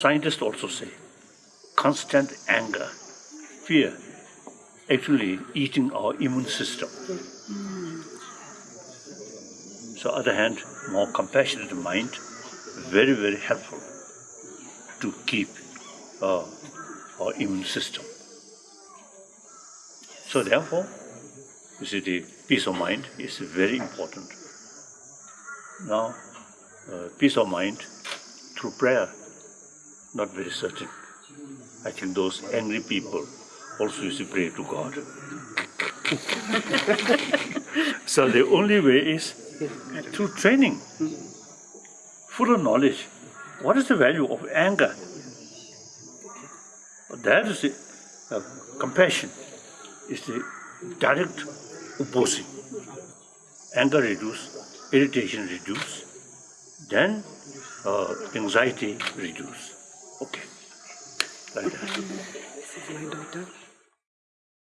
Scientists also say constant anger, fear, actually eating our immune system. So other hand, more compassionate mind, very, very helpful to keep uh, our immune system. So therefore, you see the peace of mind is very important. Now, uh, peace of mind through prayer, not very certain. I think those angry people also used to pray to God. so the only way is through training, full of knowledge. What is the value of anger? That is the uh, compassion, is the direct opposing. Anger reduce, irritation reduce, then uh, anxiety reduce. Okay. Like that. This is my daughter.